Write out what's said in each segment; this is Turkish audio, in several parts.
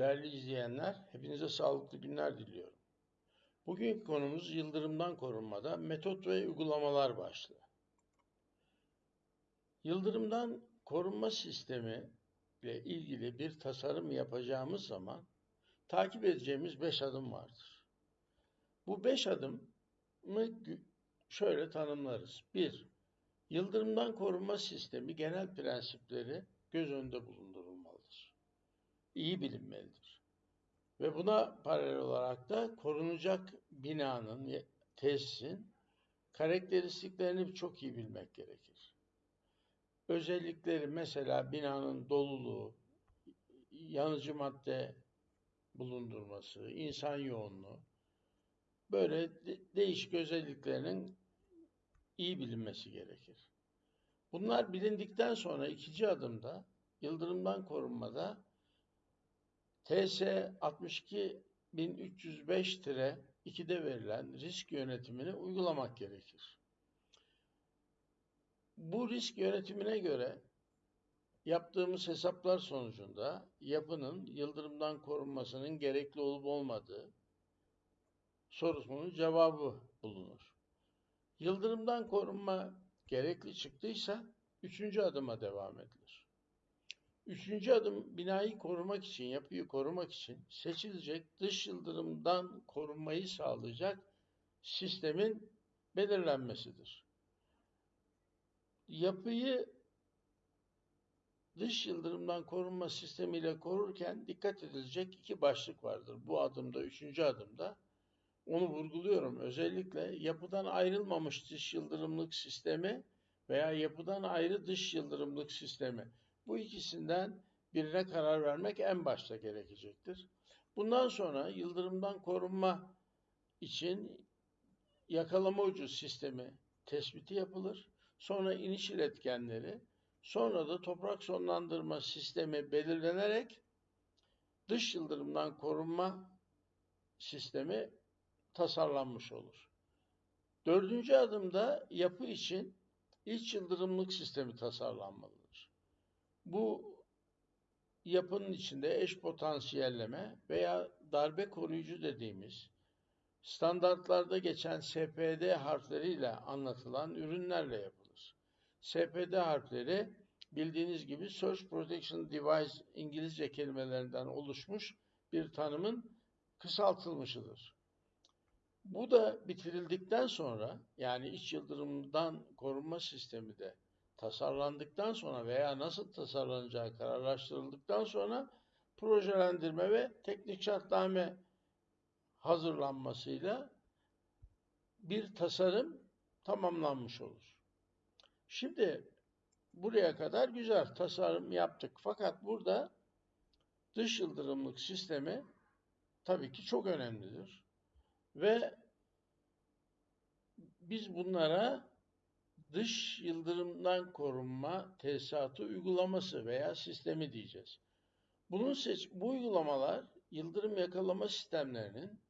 Değerli izleyenler, hepinize sağlıklı günler diliyorum. Bugünkü konumuz yıldırımdan korunmada metot ve uygulamalar başlığı. Yıldırımdan korunma sistemi ile ilgili bir tasarım yapacağımız zaman takip edeceğimiz beş adım vardır. Bu beş adımı şöyle tanımlarız. Bir, yıldırımdan korunma sistemi genel prensipleri göz önünde bulundurulmalıdır. İyi bilinmelidir. Ve buna paralel olarak da korunacak binanın, tesisin karakteristiklerini çok iyi bilmek gerekir. Özellikleri mesela binanın doluluğu, yanıcı madde bulundurması, insan yoğunluğu, böyle de değişik özelliklerinin iyi bilinmesi gerekir. Bunlar bilindikten sonra ikinci adımda yıldırımdan korunmada TS 62305-2'de verilen risk yönetimini uygulamak gerekir. Bu risk yönetimine göre yaptığımız hesaplar sonucunda yapının yıldırımdan korunmasının gerekli olup olmadığı sorusunun cevabı bulunur. Yıldırımdan korunma gerekli çıktıysa üçüncü adıma devam edilir. Üçüncü adım binayı korumak için, yapıyı korumak için seçilecek dış yıldırımdan korunmayı sağlayacak sistemin belirlenmesidir. Yapıyı dış yıldırımdan korunma sistemiyle korurken dikkat edilecek iki başlık vardır. Bu adımda, üçüncü adımda. Onu vurguluyorum. Özellikle yapıdan ayrılmamış dış yıldırımlık sistemi veya yapıdan ayrı dış yıldırımlık sistemi. Bu ikisinden birine karar vermek en başta gerekecektir. Bundan sonra yıldırımdan korunma için yakalama ucu sistemi tespiti yapılır. Sonra iniş iletkenleri, sonra da toprak sonlandırma sistemi belirlenerek dış yıldırımdan korunma sistemi tasarlanmış olur. Dördüncü adımda yapı için iç yıldırımlık sistemi tasarlanmalıdır. Bu yapının içinde eş potansiyelleme veya darbe koruyucu dediğimiz standartlarda geçen SPD harfleriyle anlatılan ürünlerle yapılır. SPD harfleri bildiğiniz gibi Search Protection Device İngilizce kelimelerinden oluşmuş bir tanımın kısaltılmışıdır. Bu da bitirildikten sonra yani iç yıldırımdan korunma sistemi de tasarlandıktan sonra veya nasıl tasarlanacağı kararlaştırıldıktan sonra projelendirme ve teknik şartname hazırlanmasıyla bir tasarım tamamlanmış olur. Şimdi buraya kadar güzel tasarım yaptık. Fakat burada dış yıldırımlık sistemi tabii ki çok önemlidir. Ve biz bunlara dış yıldırımdan korunma tesisatı uygulaması veya sistemi diyeceğiz. Bunun seç bu uygulamalar yıldırım yakalama sistemlerinin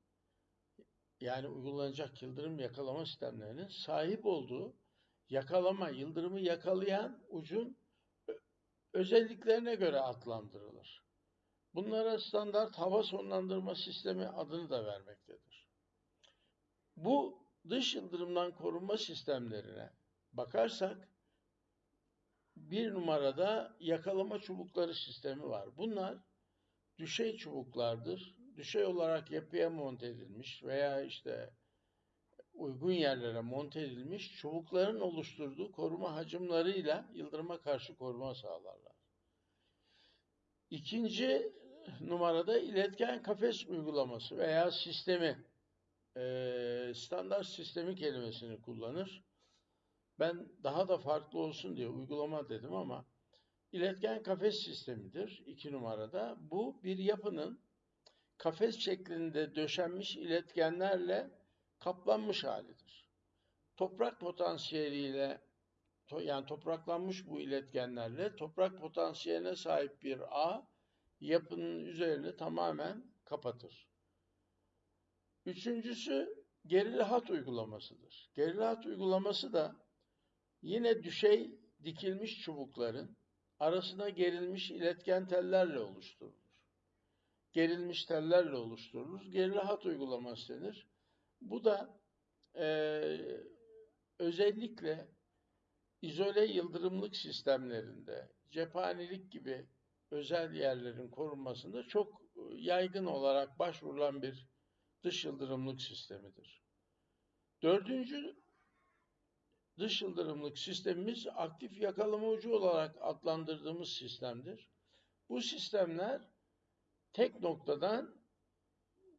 yani uygulanacak yıldırım yakalama sistemlerinin sahip olduğu yakalama, yıldırımı yakalayan ucun özelliklerine göre adlandırılır. Bunlara standart hava sonlandırma sistemi adını da vermektedir. Bu dış yıldırımdan korunma sistemlerine bakarsak bir numarada yakalama çubukları sistemi var. Bunlar düşey çubuklardır. Düşey olarak yapıya monte edilmiş veya işte uygun yerlere monte edilmiş çubukların oluşturduğu koruma hacimleriyle yıldırıma karşı koruma sağlarlar. İkinci numarada iletken kafes uygulaması veya sistemi standart sistemi kelimesini kullanır. Ben daha da farklı olsun diye uygulama dedim ama iletken kafes sistemidir iki numarada. Bu bir yapının kafes şeklinde döşenmiş iletkenlerle kaplanmış halidir. Toprak potansiyeliyle yani topraklanmış bu iletkenlerle toprak potansiyeline sahip bir ağ yapının üzerini tamamen kapatır. Üçüncüsü gerili hat uygulamasıdır. Gerili hat uygulaması da yine düşey dikilmiş çubukların arasına gerilmiş iletken tellerle oluşturulur. gerilmiş tellerle oluşturulur. Gerili hat uygulaması denir. Bu da eee, özellikle izole yıldırımlık sistemlerinde, cephanelik gibi özel yerlerin korunmasında çok yaygın olarak başvurulan bir dış yıldırımlık sistemidir. Dördüncü dış yıldırımlık sistemimiz aktif yakalama ucu olarak adlandırdığımız sistemdir. Bu sistemler tek noktadan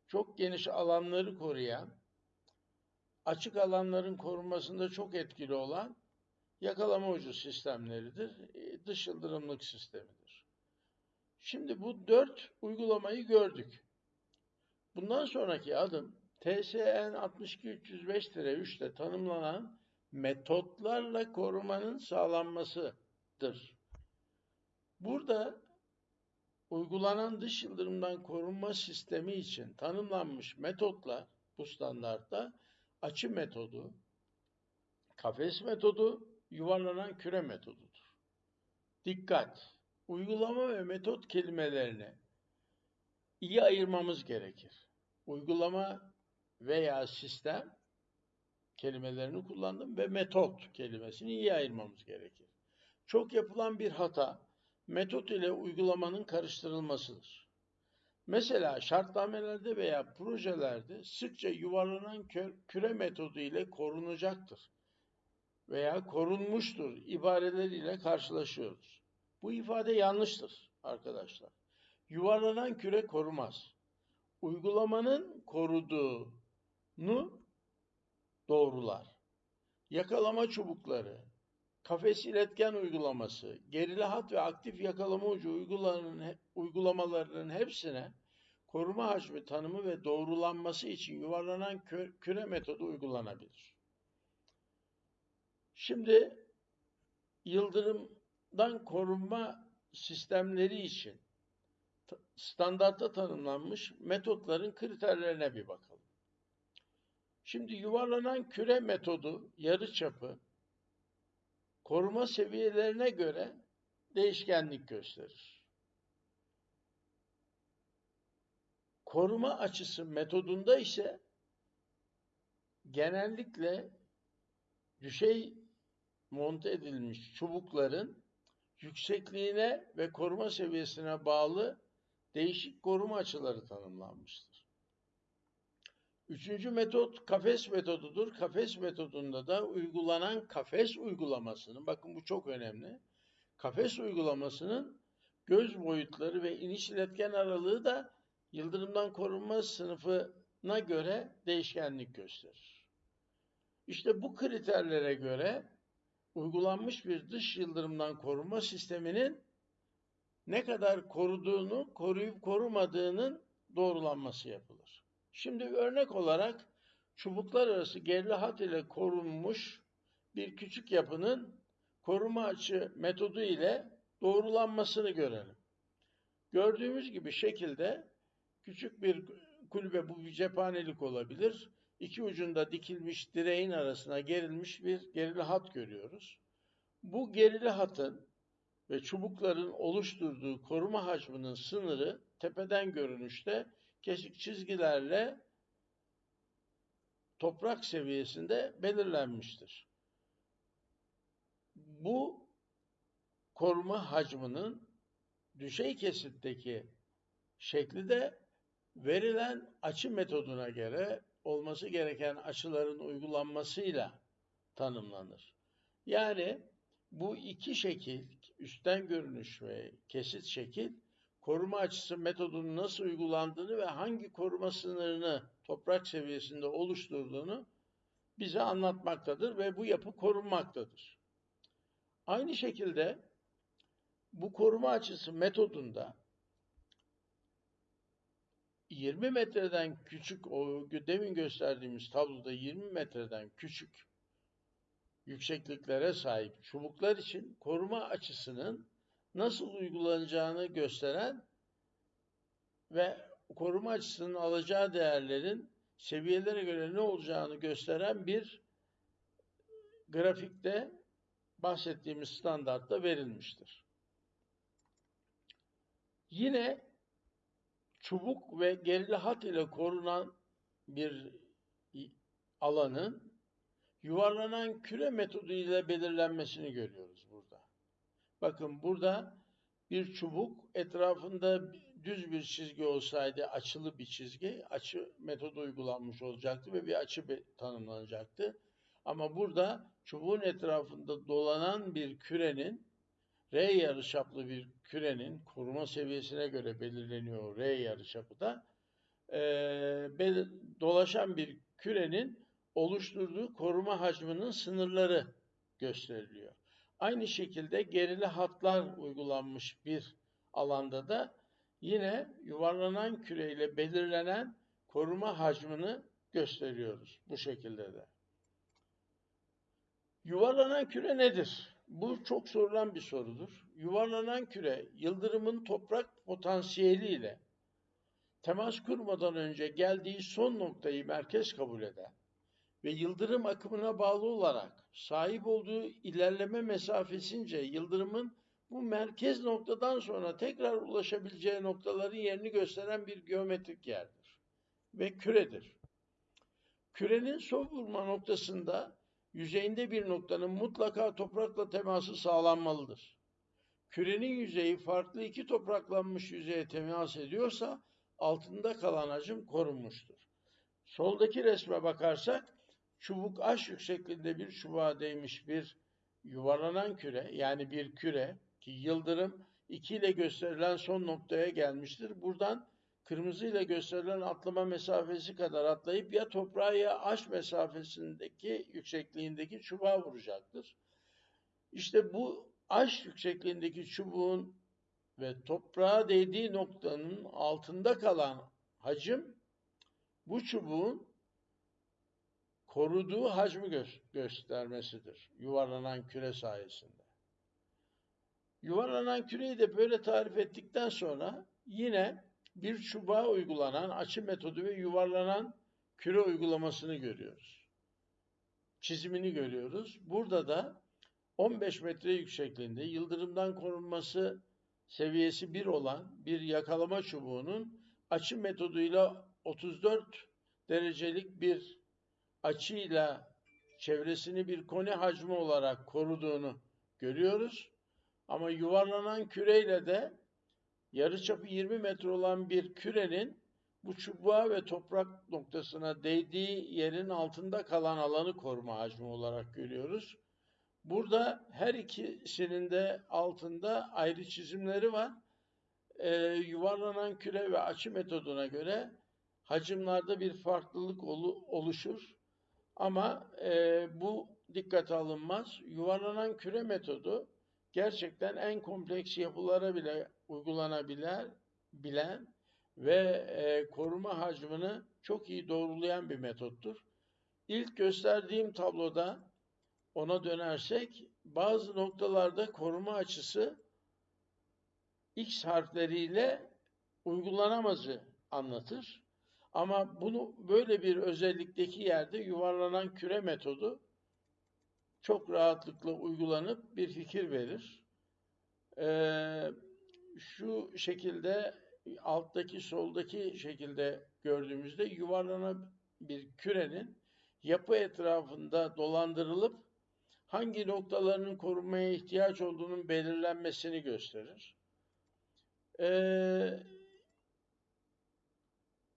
çok geniş alanları koruyan, açık alanların korunmasında çok etkili olan yakalama ucu sistemleridir. E, Dış yıldırımlık sistemidir. Şimdi bu dört uygulamayı gördük. Bundan sonraki adım TSN 62305-3'te tanımlanan metotlarla korumanın sağlanmasıdır. Burada uygulanan dış yıldırımdan korunma sistemi için tanımlanmış metotlar bu standartta açı metodu, kafes metodu, yuvarlanan küre metodudur. Dikkat! Uygulama ve metot kelimelerini iyi ayırmamız gerekir. Uygulama veya sistem kelimelerini kullandım ve metot kelimesini iyi ayırmamız gerekir. Çok yapılan bir hata metot ile uygulamanın karıştırılmasıdır. Mesela şartnamelerde veya projelerde sıkça yuvarlanan küre metodu ile korunacaktır veya korunmuştur ibareleriyle karşılaşıyoruz. Bu ifade yanlıştır arkadaşlar. Yuvarlanan küre korumaz. Uygulamanın koruduğunu doğrular. Yakalama çubukları, kafes iletken uygulaması, gerili hat ve aktif yakalama ucu uygulamalarının, hepsine koruma hacmi tanımı ve doğrulanması için yuvarlanan küre metodu uygulanabilir. Şimdi yıldırımdan korunma sistemleri için ta- standartta tanımlanmış metotların kriterlerine bir bakalım. Şimdi yuvarlanan küre metodu yarıçapı koruma seviyelerine göre değişkenlik gösterir. Koruma açısı metodunda ise genellikle düşey monte edilmiş çubukların yüksekliğine ve koruma seviyesine bağlı değişik koruma açıları tanımlanmıştır. Üçüncü metot kafes metodudur. Kafes metodunda da uygulanan kafes uygulamasının, bakın bu çok önemli, kafes uygulamasının göz boyutları ve iniş iletken aralığı da yıldırımdan korunma sınıfına göre değişkenlik gösterir. İşte bu kriterlere göre uygulanmış bir dış yıldırımdan korunma sisteminin ne kadar koruduğunu, koruyup korumadığının doğrulanması yapılır. Şimdi örnek olarak çubuklar arası gerili hat ile korunmuş bir küçük yapının koruma açı metodu ile doğrulanmasını görelim. Gördüğümüz gibi şekilde küçük bir kulübe bu bir cephanelik olabilir. İki ucunda dikilmiş direğin arasına gerilmiş bir gerili hat görüyoruz. Bu gerili hatın ve çubukların oluşturduğu koruma hacminin sınırı tepeden görünüşte kesik çizgilerle toprak seviyesinde belirlenmiştir. Bu koruma hacminin düşey kesitteki şekli de verilen açı metoduna göre olması gereken açıların uygulanmasıyla tanımlanır. Yani bu iki şekil, üstten görünüş ve kesit şekil, koruma açısı metodunun nasıl uygulandığını ve hangi koruma sınırını toprak seviyesinde oluşturduğunu bize anlatmaktadır ve bu yapı korunmaktadır. Aynı şekilde bu koruma açısı metodunda 20 metreden küçük, o demin gösterdiğimiz tabloda 20 metreden küçük yüksekliklere sahip çubuklar için koruma açısının nasıl uygulanacağını gösteren ve koruma açısının alacağı değerlerin seviyelere göre ne olacağını gösteren bir grafikte bahsettiğimiz standartta verilmiştir. Yine çubuk ve gerili hat ile korunan bir alanın yuvarlanan küre metodu ile belirlenmesini görüyoruz burada. Bakın burada bir çubuk etrafında düz bir çizgi olsaydı açılı bir çizgi, açı metodu uygulanmış olacaktı ve bir açı tanımlanacaktı. Ama burada çubuğun etrafında dolanan bir kürenin R yarıçaplı bir kürenin koruma seviyesine göre belirleniyor R yarıçapı da. E, dolaşan bir kürenin oluşturduğu koruma hacminin sınırları gösteriliyor. Aynı şekilde gerili hatlar uygulanmış bir alanda da yine yuvarlanan küreyle belirlenen koruma hacmini gösteriyoruz bu şekilde de. Yuvarlanan küre nedir? Bu çok sorulan bir sorudur. Yuvarlanan küre yıldırımın toprak potansiyeliyle temas kurmadan önce geldiği son noktayı merkez kabul eden ve yıldırım akımına bağlı olarak sahip olduğu ilerleme mesafesince yıldırımın bu merkez noktadan sonra tekrar ulaşabileceği noktaların yerini gösteren bir geometrik yerdir ve küredir. Kürenin son vurma noktasında yüzeyinde bir noktanın mutlaka toprakla teması sağlanmalıdır. Kürenin yüzeyi farklı iki topraklanmış yüzeye temas ediyorsa altında kalan hacim korunmuştur. Soldaki resme bakarsak çubuk aş yüksekliğinde bir çubuğa değmiş bir yuvarlanan küre yani bir küre ki yıldırım 2 ile gösterilen son noktaya gelmiştir. Buradan kırmızı ile gösterilen atlama mesafesi kadar atlayıp ya toprağa ya aş mesafesindeki yüksekliğindeki çubuğa vuracaktır. İşte bu aş yüksekliğindeki çubuğun ve toprağa değdiği noktanın altında kalan hacim bu çubuğun koruduğu hacmi gö göstermesidir yuvarlanan küre sayesinde. Yuvarlanan küreyi de böyle tarif ettikten sonra yine bir çubuğa uygulanan açı metodu ve yuvarlanan küre uygulamasını görüyoruz. Çizimini görüyoruz. Burada da 15 metre yüksekliğinde yıldırımdan korunması seviyesi 1 olan bir yakalama çubuğunun açı metoduyla 34 derecelik bir açıyla çevresini bir koni hacmi olarak koruduğunu görüyoruz. Ama yuvarlanan küreyle de yarıçapı 20 metre olan bir kürenin bu çubuğa ve toprak noktasına değdiği yerin altında kalan alanı koruma hacmi olarak görüyoruz. Burada her ikisinin de altında ayrı çizimleri var. Ee, yuvarlanan küre ve açı metoduna göre hacimlerde bir farklılık oluşur. Ama e, bu dikkate alınmaz. Yuvarlanan küre metodu gerçekten en kompleks yapılara bile uygulanabilen bilen ve e, koruma hacmini çok iyi doğrulayan bir metottur. İlk gösterdiğim tabloda ona dönersek bazı noktalarda koruma açısı X harfleriyle uygulanamazı anlatır. Ama bunu böyle bir özellikteki yerde yuvarlanan küre metodu çok rahatlıkla uygulanıp bir fikir verir. Ee, şu şekilde alttaki soldaki şekilde gördüğümüzde yuvarlanan bir kürenin yapı etrafında dolandırılıp hangi noktalarının korunmaya ihtiyaç olduğunun belirlenmesini gösterir. Ee,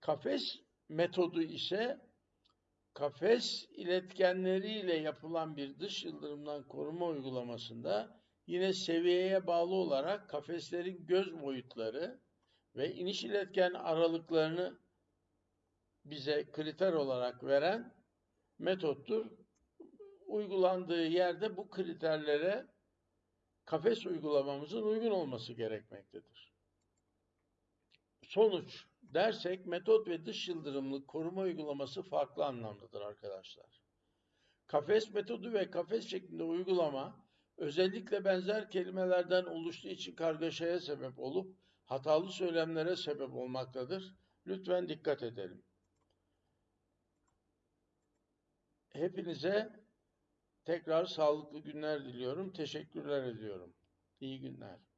kafes metodu ise kafes iletkenleriyle yapılan bir dış yıldırımdan koruma uygulamasında yine seviyeye bağlı olarak kafeslerin göz boyutları ve iniş iletken aralıklarını bize kriter olarak veren metottur. Uygulandığı yerde bu kriterlere kafes uygulamamızın uygun olması gerekmektedir. Sonuç dersek metot ve dış yıldırımlı koruma uygulaması farklı anlamdadır arkadaşlar. Kafes metodu ve kafes şeklinde uygulama özellikle benzer kelimelerden oluştuğu için kargaşaya sebep olup hatalı söylemlere sebep olmaktadır. Lütfen dikkat edelim. Hepinize tekrar sağlıklı günler diliyorum. Teşekkürler ediyorum. İyi günler.